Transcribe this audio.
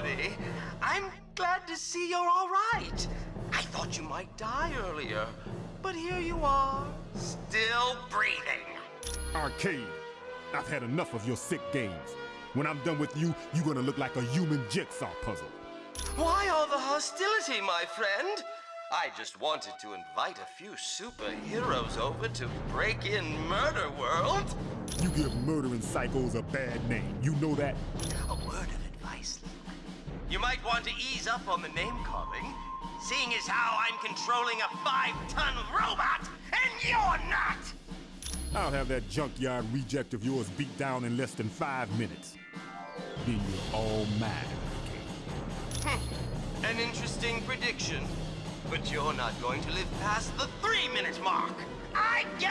buddy. I'm glad to see you're all right. I thought you might die earlier, but here you are, still breathing. Arcade, I've had enough of your sick games. When I'm done with you, you're gonna look like a human jigsaw puzzle. Why all the hostility, my friend? I just wanted to invite a few superheroes over to break in Murder World. You give murdering psychos a bad name. You know that? Oh, You might want to ease up on the name calling, seeing as how I'm controlling a five-ton robot and you're not! I'll have that junkyard reject of yours beat down in less than five minutes. Then you're all mine, Arcade. An interesting prediction. But you're not going to live past the three-minute mark. I it!